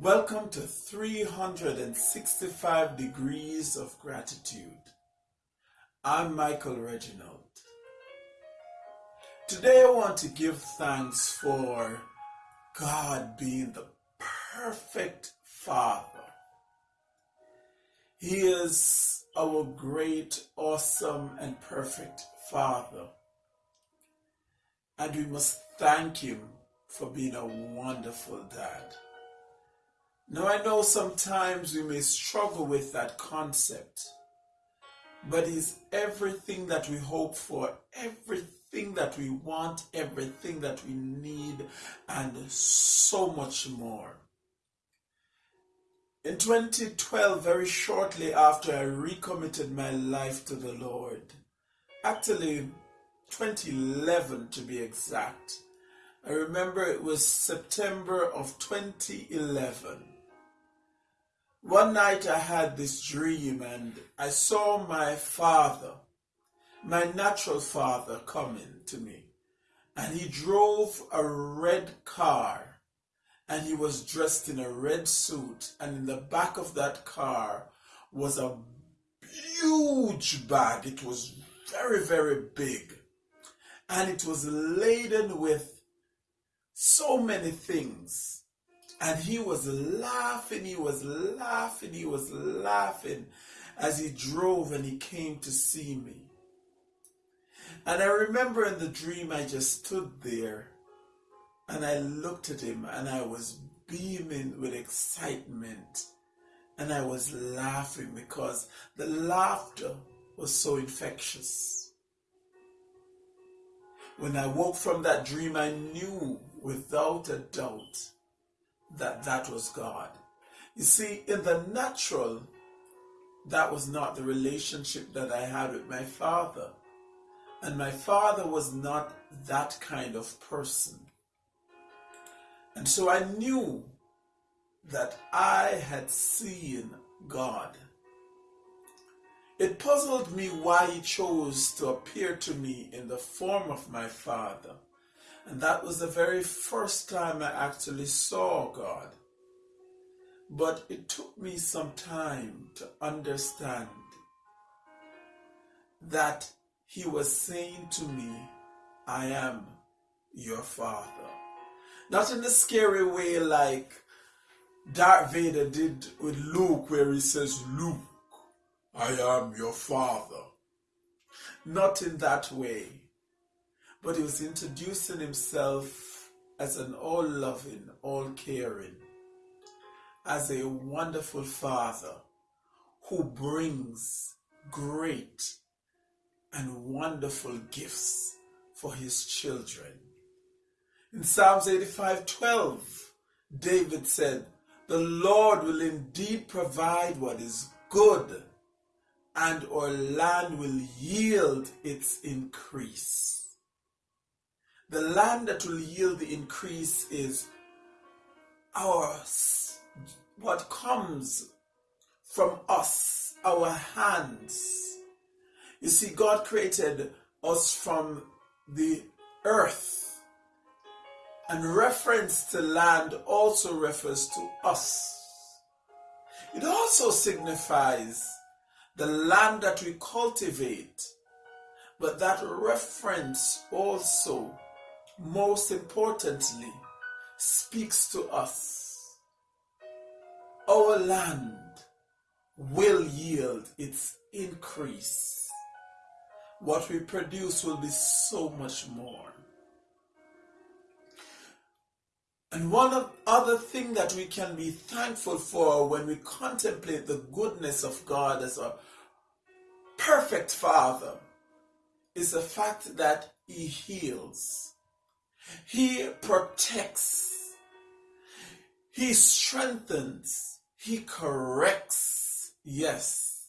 Welcome to 365 Degrees of Gratitude. I'm Michael Reginald. Today I want to give thanks for God being the perfect Father. He is our great, awesome, and perfect Father. And we must thank Him for being a wonderful dad. Now, I know sometimes we may struggle with that concept, but He's everything that we hope for, everything that we want, everything that we need, and so much more. In 2012, very shortly after I recommitted my life to the Lord, actually 2011 to be exact, I remember it was September of 2011 one night I had this dream and I saw my father, my natural father, coming to me. And he drove a red car and he was dressed in a red suit. And in the back of that car was a huge bag. It was very, very big. And it was laden with so many things and he was laughing, he was laughing, he was laughing as he drove and he came to see me. And I remember in the dream, I just stood there and I looked at him and I was beaming with excitement and I was laughing because the laughter was so infectious. When I woke from that dream, I knew without a doubt that that was God. You see, in the natural, that was not the relationship that I had with my father. And my father was not that kind of person. And so I knew that I had seen God. It puzzled me why he chose to appear to me in the form of my father. And that was the very first time I actually saw God. But it took me some time to understand that He was saying to me, I am your Father. Not in a scary way like Darth Vader did with Luke, where he says, Luke, I am your Father. Not in that way but he was introducing himself as an all loving, all caring, as a wonderful father who brings great and wonderful gifts for his children. In Psalms 85 12, David said, The Lord will indeed provide what is good, and our land will yield its increase. The land that will yield the increase is ours. What comes from us, our hands. You see, God created us from the earth. And reference to land also refers to us. It also signifies the land that we cultivate, but that reference also most importantly, speaks to us. Our land will yield its increase. What we produce will be so much more. And one other thing that we can be thankful for when we contemplate the goodness of God as a perfect Father is the fact that He heals. He protects. He strengthens. He corrects. Yes.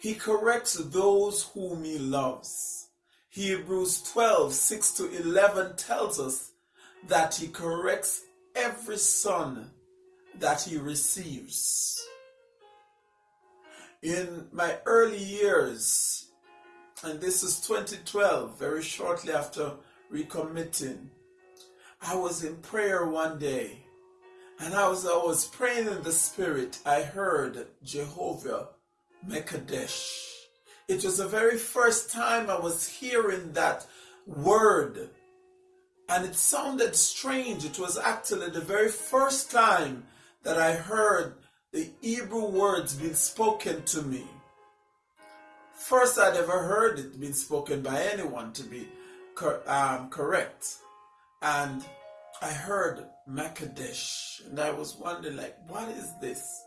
He corrects those whom he loves. Hebrews 12, 6 to 11 tells us that he corrects every son that he receives. In my early years, and this is 2012, very shortly after recommitting, I was in prayer one day And as I was praying in the spirit, I heard Jehovah Mekadesh. It was the very first time I was hearing that word. And it sounded strange. It was actually the very first time that I heard the Hebrew words being spoken to me. First, I'd ever heard it being spoken by anyone to be um, correct. And I heard Makadesh, and I was wondering, like, what is this?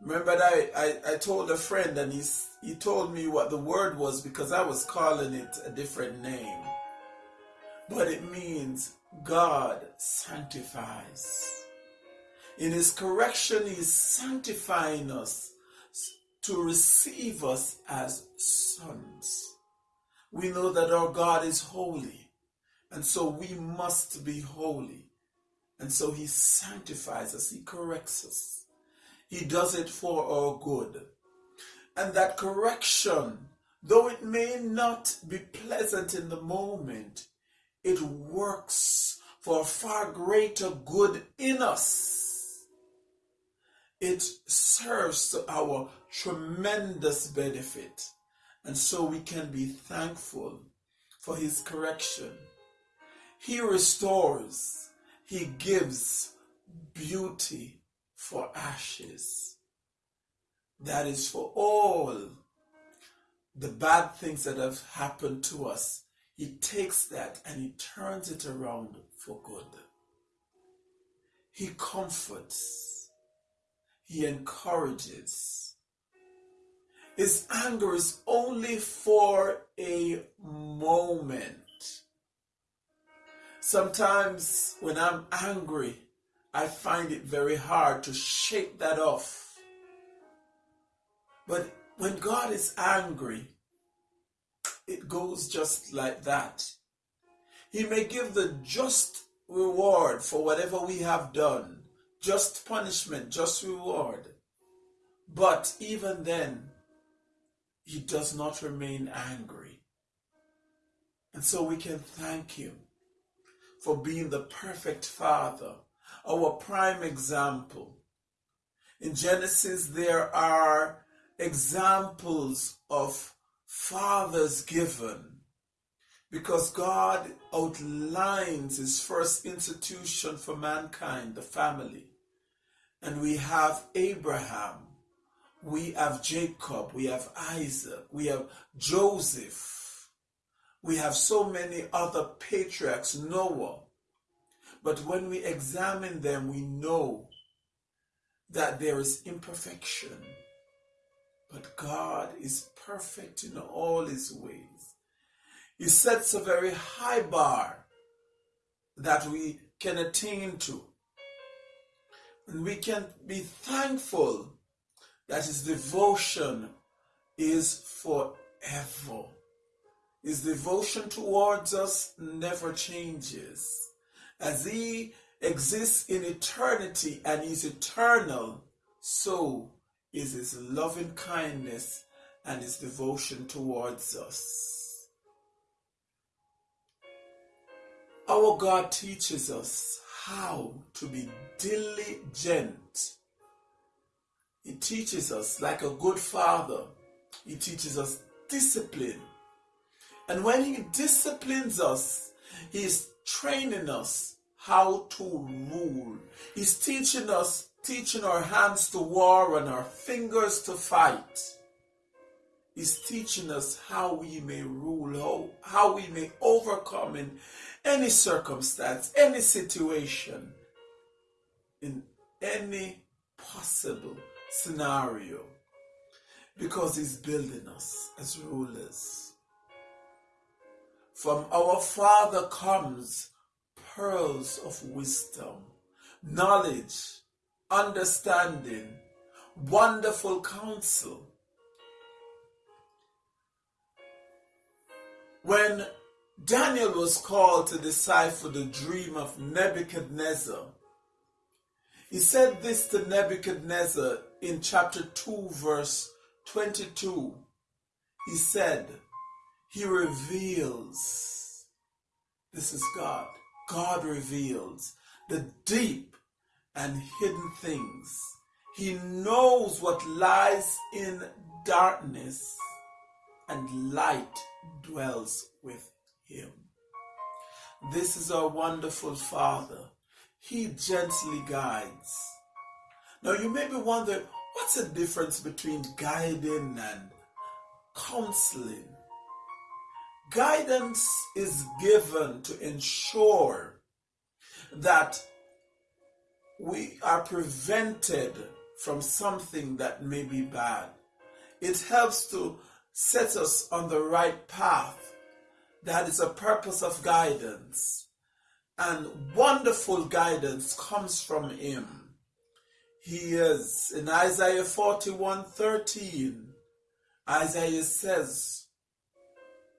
Remember that I, I, I told a friend, and he's, he told me what the word was because I was calling it a different name. But it means God sanctifies. In His correction, He is sanctifying us to receive us as sons. We know that our God is holy. And so we must be holy. And so he sanctifies us, he corrects us. He does it for our good. And that correction, though it may not be pleasant in the moment, it works for far greater good in us. It serves to our tremendous benefit. And so we can be thankful for his correction. He restores. He gives beauty for ashes. That is for all the bad things that have happened to us. He takes that and he turns it around for good. He comforts. He encourages. His anger is only for a moment. Sometimes when I'm angry, I find it very hard to shake that off. But when God is angry, it goes just like that. He may give the just reward for whatever we have done, just punishment, just reward. But even then, he does not remain angry. And so we can thank him for being the perfect father, our prime example. In Genesis, there are examples of fathers given because God outlines his first institution for mankind, the family. And we have Abraham, we have Jacob, we have Isaac, we have Joseph, we have so many other patriarchs, Noah. But when we examine them, we know that there is imperfection. But God is perfect in all his ways. He sets a very high bar that we can attain to. And we can be thankful that his devotion is forever. His devotion towards us never changes. As He exists in eternity and is eternal, so is His loving kindness and His devotion towards us. Our God teaches us how to be diligent. He teaches us, like a good father, He teaches us discipline and when He disciplines us, He is training us how to rule. He's teaching us, teaching our hands to war and our fingers to fight. He's teaching us how we may rule, how, how we may overcome in any circumstance, any situation, in any possible scenario, because He's building us as rulers. From our Father comes pearls of wisdom, knowledge, understanding, wonderful counsel. When Daniel was called to decipher the dream of Nebuchadnezzar, he said this to Nebuchadnezzar in chapter 2, verse 22. He said, he reveals. This is God. God reveals the deep and hidden things. He knows what lies in darkness, and light dwells with him. This is our wonderful Father. He gently guides. Now you may be wondering, what's the difference between guiding and counseling? Guidance is given to ensure that we are prevented from something that may be bad. It helps to set us on the right path. That is a purpose of guidance. And wonderful guidance comes from Him. He is in Isaiah 41 13. Isaiah says,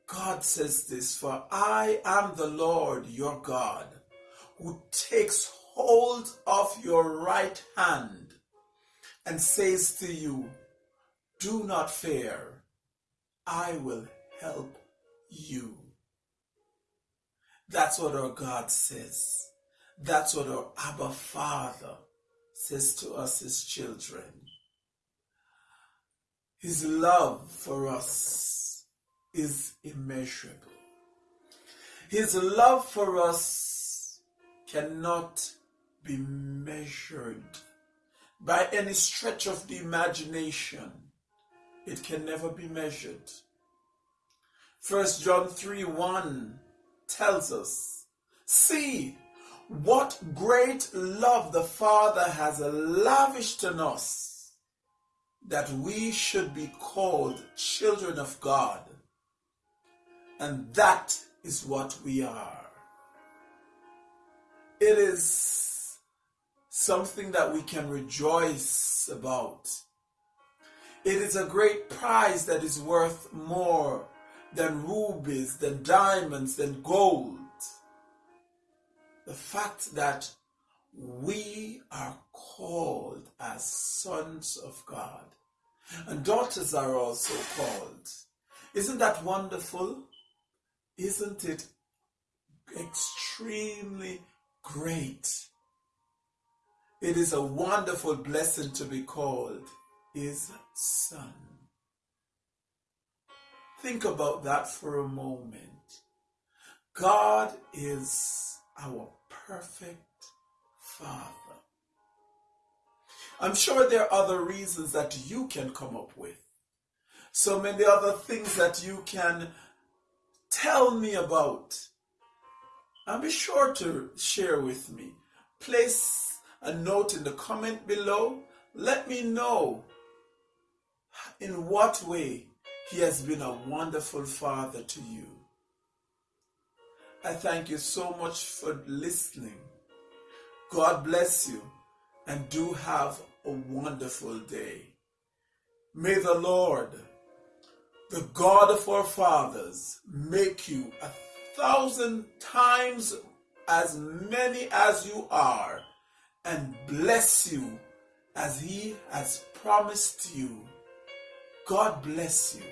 God says this, for I am the Lord your God who takes hold of your right hand and says to you, Do not fear, I will help you. That's what our God says. That's what our Abba Father says to us as children. His love for us is immeasurable. His love for us cannot be measured by any stretch of the imagination. It can never be measured. First John 3 1 tells us, See what great love the Father has lavished on us that we should be called children of God. And that is what we are. It is something that we can rejoice about. It is a great prize that is worth more than rubies, than diamonds, than gold. The fact that we are called as sons of God, and daughters are also called. Isn't that wonderful? Isn't it extremely great? It is a wonderful blessing to be called his son. Think about that for a moment. God is our perfect Father. I'm sure there are other reasons that you can come up with. So many other things that you can tell me about. And be sure to share with me. Place a note in the comment below. Let me know in what way he has been a wonderful father to you. I thank you so much for listening. God bless you and do have a wonderful day. May the Lord, the God of our fathers, make you a thousand times as many as you are and bless you as he has promised you God bless you.